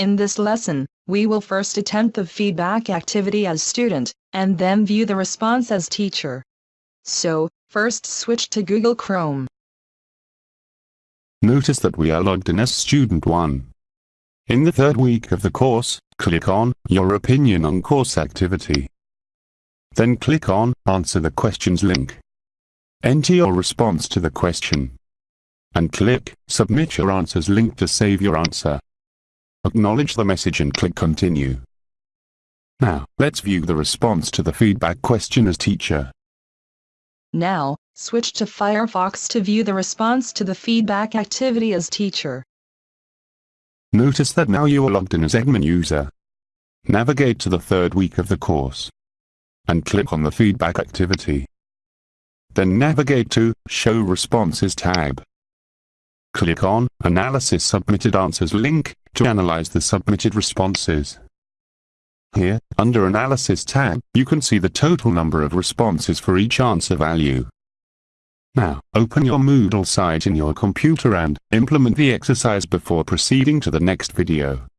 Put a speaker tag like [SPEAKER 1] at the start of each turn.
[SPEAKER 1] In this lesson, we will first attempt the feedback activity as student, and then view the response as teacher. So, first switch to Google Chrome.
[SPEAKER 2] Notice that we are logged in as student 1. In the third week of the course, click on Your opinion on course activity. Then click on Answer the questions link. Enter your response to the question. And click Submit your answers link to save your answer. Acknowledge the message and click Continue. Now, let's view the response to the feedback question as teacher.
[SPEAKER 1] Now, switch to Firefox to view the response to the feedback activity as teacher.
[SPEAKER 2] Notice that now you are logged in as admin user. Navigate to the third week of the course. And click on the feedback activity. Then navigate to Show Responses tab. Click on Analysis Submitted Answers link to analyze the submitted responses. Here, under Analysis tab, you can see the total number of responses for each answer value. Now, open your Moodle site in your computer and implement the exercise before proceeding to the next video.